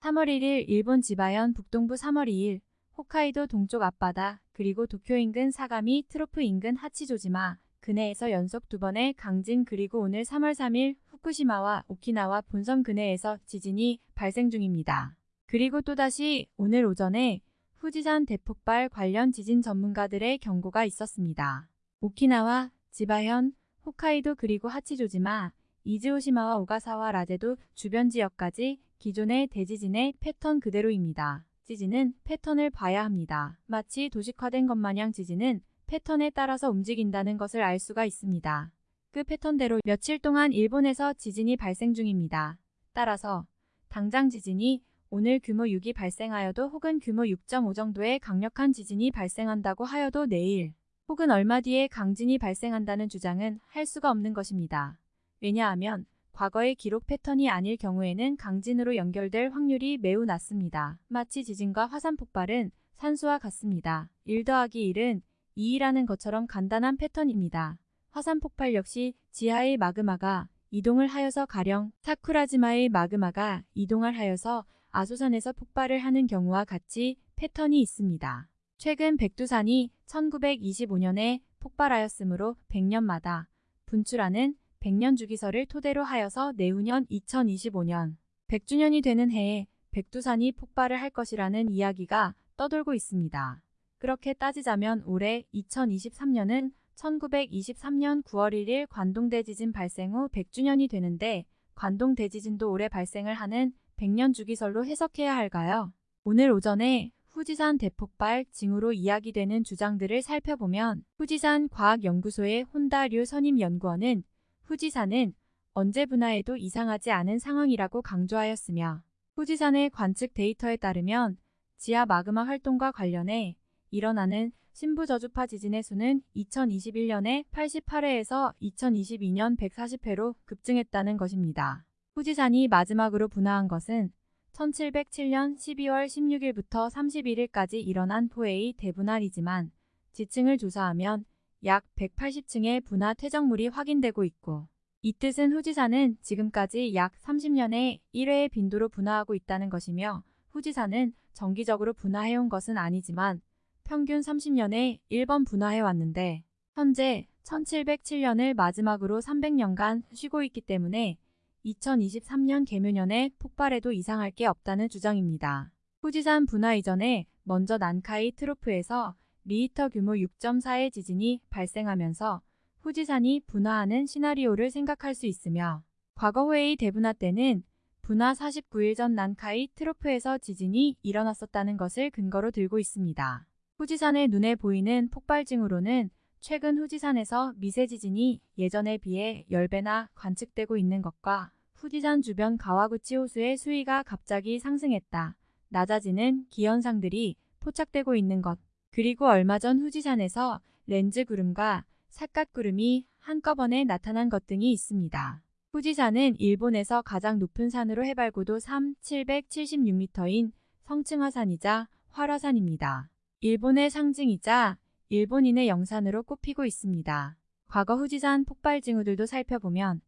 3월 1일 일본 지바현 북동부 3월 2일 홋카이도 동쪽 앞바다 그리고 도쿄 인근 사가미 트로프 인근 하치조지마 근해에서 연속 두 번의 강진 그리고 오늘 3월 3일 후쿠시마와 오키나와 본섬 근해에서 지진이 발생 중입니다. 그리고 또다시 오늘 오전에 후지산 대폭발 관련 지진 전문가들의 경고가 있었습니다. 오키나와 지바현, 홋카이도 그리고 하치조지마, 이즈오시마와 오가사와 라제도 주변 지역까지 기존의 대지진의 패턴 그대로입니다. 지진은 패턴을 봐야 합니다. 마치 도식화된 것 마냥 지진은 패턴에 따라서 움직인다는 것을 알 수가 있습니다. 그 패턴대로 며칠 동안 일본에서 지진이 발생 중입니다. 따라서 당장 지진이 오늘 규모 6이 발생하여도 혹은 규모 6.5 정도의 강력한 지진이 발생한다고 하여도 내일 혹은 얼마 뒤에 강진이 발생한다는 주장은 할 수가 없는 것입니다. 왜냐하면 과거의 기록 패턴이 아닐 경우에는 강진으로 연결될 확률이 매우 낮습니다. 마치 지진과 화산 폭발은 산수와 같습니다. 1 더하기 1은 2이라는 것처럼 간단한 패턴입니다. 화산 폭발 역시 지하의 마그마가 이동을 하여서 가령 사쿠라지마의 마그마가 이동을 하여서 아소산에서 폭발을 하는 경우와 같이 패턴이 있습니다. 최근 백두산이 1925년에 폭발하였으므로 100년마다 분출하는 100년 주기설을 토대로 하여서 내후년 2025년 100주년이 되는 해에 백두산이 폭발을 할 것이라는 이야기가 떠돌고 있습니다. 그렇게 따지자면 올해 2023년은 1923년 9월 1일 관동대 지진 발생 후 100주년이 되는데 관동대 지진도 올해 발생을 하는 100년 주기설로 해석해야 할까요? 오늘 오전에 후지산 대폭발 징후로 이야기되는 주장들을 살펴보면 후지산 과학연구소의 혼다류 선임연구원은 후지산은 언제 분화해도 이상하지 않은 상황이라고 강조하였으며 후지산의 관측 데이터에 따르면 지하 마그마 활동과 관련해 일어나는 신부저주파 지진의 수는 2021년에 88회에서 2022년 140회로 급증했다는 것입니다. 후지산이 마지막으로 분화한 것은 1707년 12월 16일부터 31일까지 일어난 포에이 대분할이지만 지층을 조사하면 약 180층의 분화 퇴적물이 확인되고 있고 이 뜻은 후지산은 지금까지 약 30년에 1회의 빈도로 분화하고 있다는 것이며 후지산은 정기적으로 분화해온 것은 아니지만 평균 30년에 1번 분화해왔는데 현재 1707년을 마지막으로 300년간 쉬고 있기 때문에 2023년 개묘년에 폭발해도 이상할 게 없다는 주장입니다. 후지산 분화 이전에 먼저 난카이 트로프에서 리히터 규모 6.4의 지진이 발생하면서 후지산이 분화하는 시나리오를 생각할 수 있으며 과거 후에의 대분화 때는 분화 49일 전 난카이 트로프에서 지진이 일어났었다는 것을 근거로 들고 있습니다. 후지산의 눈에 보이는 폭발징으로는 최근 후지산에서 미세 지진이 예전에 비해 10배나 관측되고 있는 것과 후지산 주변 가와구치 호수의 수위가 갑자기 상승했다. 낮아지는 기현상들이 포착되고 있는 것. 그리고 얼마 전 후지산에서 렌즈 구름과 삿갓 구름이 한꺼번에 나타난 것 등이 있습니다. 후지산은 일본에서 가장 높은 산으로 해발 고도 3, 776m인 성층화산이자 활화산입니다. 일본의 상징이자 일본인의 영산으로 꼽히고 있습니다. 과거 후지산 폭발 징후들도 살펴보면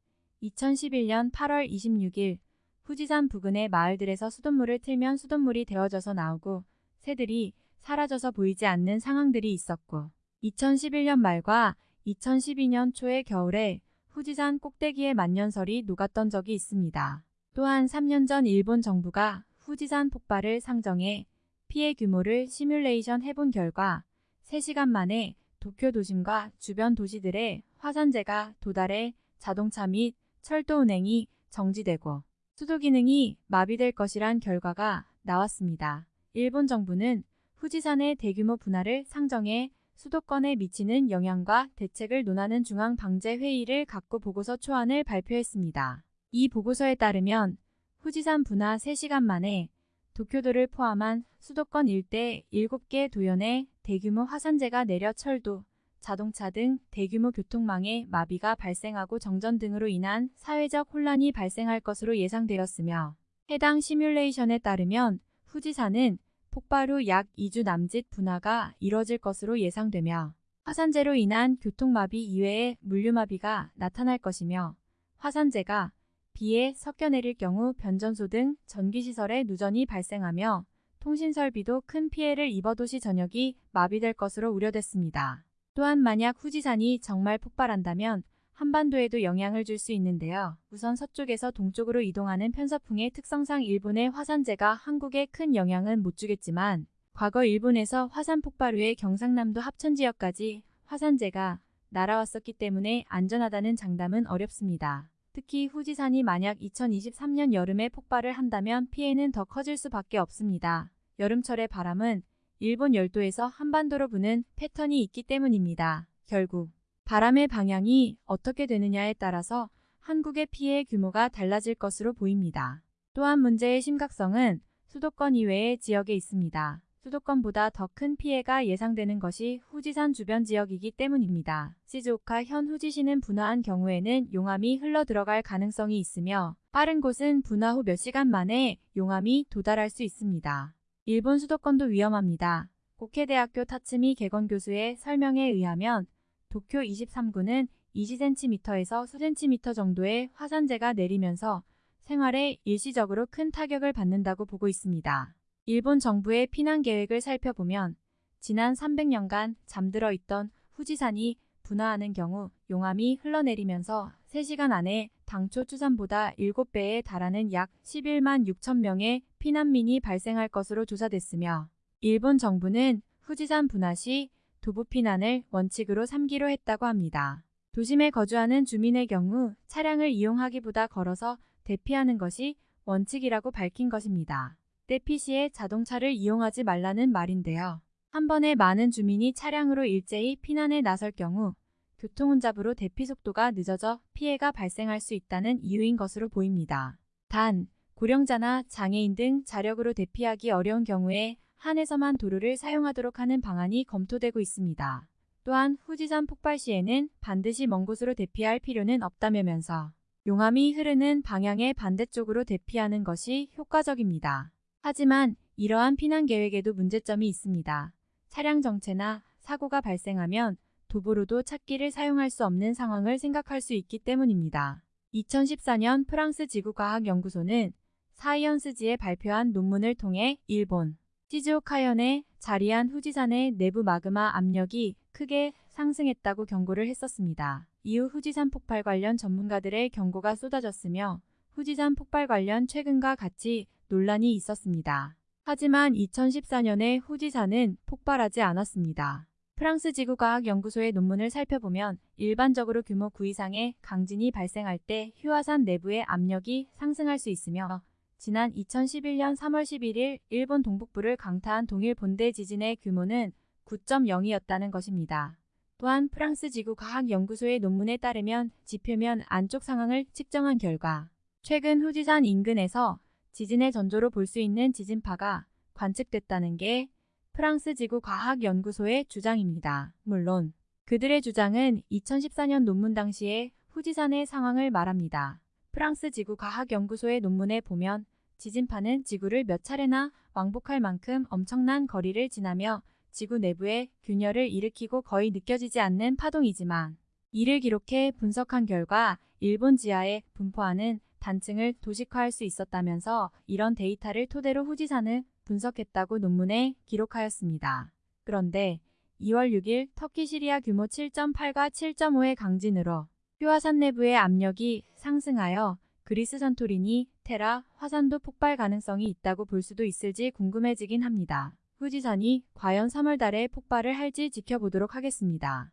2011년 8월 26일 후지산 부근의 마을들에서 수돗물을 틀면 수돗물이 데워져서 나오고 새들이 사라져서 보이지 않는 상황들이 있었고 2011년 말과 2012년 초의 겨울에 후지산 꼭대기에 만년설이 녹았던 적이 있습니다. 또한 3년 전 일본 정부가 후지산 폭발을 상정해 피해 규모를 시뮬레이션 해본 결과 3시간 만에 도쿄 도심과 주변 도시들의 화산재가 도달해 자동차 및 철도 운행이 정지되고 수도 기능이 마비될 것이란 결과가 나왔습니다. 일본 정부는 후지산의 대규모 분화를 상정해 수도권에 미치는 영향과 대책을 논하는 중앙방재회의를 갖고 보고서 초안을 발표했습니다. 이 보고서에 따르면 후지산 분화 3시간 만에 도쿄도를 포함한 수도권 일대 7개 도연에 대규모 화산재가 내려 철도, 자동차 등 대규모 교통망에 마비가 발생하고 정전 등으로 인한 사회적 혼란이 발생할 것으로 예상되었으며 해당 시뮬레이션에 따르면 후지산은 폭발 후 약 2주 남짓 분화가 이뤄질 것으로 예상되며 화산재로 인한 교통마비 이외의 물류마비가 나타날 것이며 화산재가 비에 섞여 내릴 경우 변전소 등 전기시설에 누전이 발생하며 통신설비도 큰 피해를 입어 도시 전역이 마비될 것으로 우려됐습니다. 또한 만약 후지산이 정말 폭발한다면 한반도에도 영향을 줄 수 있는데요. 우선 서쪽에서 동쪽으로 이동하는 편서풍의 특성상 일본의 화산재가 한국에 큰 영향은 못 주겠지만 과거 일본에서 화산 폭발 후에 경상남도 합천 지역까지 화산재가 날아왔었기 때문에 안전하다는 장담은 어렵습니다. 특히 후지산이 만약 2023년 여름에 폭발을 한다면 피해는 더 커질 수밖에 없습니다. 여름철의 바람은 일본 열도에서 한반도로 부는 패턴이 있기 때문입니다. 결국 바람의 방향이 어떻게 되느냐에 따라서 한국의 피해 규모가 달라질 것으로 보입니다. 또한 문제의 심각성은 수도권 이외의 지역에 있습니다. 수도권보다 더 큰 피해가 예상되는 것이 후지산 주변 지역이기 때문입니다. 시즈오카 현 후지시는 분화한 경우에는 용암이 흘러 들어갈 가능성이 있으며 빠른 곳은 분화 후 몇 시간 만에 용암이 도달할 수 있습니다. 일본 수도권도 위험합니다. 고케대학교 타츠미 개건 교수의 설명에 의하면 도쿄 23구는 20cm에서 10cm 정도의 화산재가 내리면서 생활에 일시적으로 큰 타격을 받는다고 보고 있습니다. 일본 정부의 피난 계획을 살펴보면 지난 300년간 잠들어 있던 후지산이 분화하는 경우 용암이 흘러내리면서 3시간 안에 당초 추산보다 7배에 달하는 약 11만 6천 명의 피난민이 발생할 것으로 조사됐으며 일본 정부는 후지산 분화 시 도보 피난을 원칙으로 삼기로 했다고 합니다. 도심에 거주하는 주민의 경우 차량을 이용하기보다 걸어서 대피하는 것이 원칙이라고 밝힌 것입니다. 대피 시에 자동차를 이용하지 말라는 말인데요. 한 번에 많은 주민이 차량으로 일제히 피난에 나설 경우 교통혼잡으로 대피 속도가 늦어져 피해가 발생할 수 있다는 이유인 것으로 보입니다. 단, 고령자나 장애인 등 자력으로 대피하기 어려운 경우에 한에서만 도로를 사용하도록 하는 방안이 검토되고 있습니다. 또한 후지산 폭발 시에는 반드시 먼 곳으로 대피할 필요는 없다면서 용암이 흐르는 방향의 반대쪽으로 대피하는 것이 효과적입니다. 하지만 이러한 피난 계획에도 문제점이 있습니다. 차량 정체나 사고가 발생하면 도보로도 찾기를 사용할 수 없는 상황을 생각할 수 있기 때문입니다. 2014년 프랑스 지구과학연구소는 사이언스지에 발표한 논문을 통해 일본 시즈오카현에 자리한 후지산의 내부 마그마 압력이 크게 상승했다고 경고를 했었습니다. 이후 후지산 폭발 관련 전문가들의 경고가 쏟아졌으며 후지산 폭발 관련 최근과 같이 논란이 있었습니다. 하지만 2014년에 후지산은 폭발하지 않았습니다. 프랑스 지구과학 연구소의 논문을 살펴보면 일반적으로 규모 9 이상의 강진이 발생할 때 휴화산 내부의 압력이 상승할 수 있으며 지난 2011년 3월 11일 일본 동북부를 강타한 동일 본대 지진의 규모는 9.0이었다는 것입니다. 또한 프랑스 지구과학연구소의 논문에 따르면 지표면 안쪽 상황을 측정한 결과 최근 후지산 인근에서 지진의 전조로 볼 수 있는 지진파가 관측됐다는 게 프랑스 지구과학연구소의 주장입니다. 물론 그들의 주장은 2014년 논문 당시의 후지산의 상황을 말합니다. 프랑스 지구 과학 연구소의 논문에 보면 지진파는 지구를 몇 차례나 왕복할 만큼 엄청난 거리를 지나며 지구 내부에 균열을 일으키고 거의 느껴지지 않는 파동이지만 이를 기록해 분석한 결과 일본 지하에 분포하는 단층을 도식화할 수 있었다면서 이런 데이터를 토대로 후지산을 분석했다고 논문에 기록하였습니다. 그런데 2월 6일 터키 시리아 규모 7.8과 7.5의 강진으로 휴화산 내부의 압력이 상승하여 그리스 산토리니, 테라, 화산도 폭발 가능성이 있다고 볼 수도 있을지 궁금해지긴 합니다. 후지산이 과연 3월 달에 폭발을 할지 지켜보도록 하겠습니다.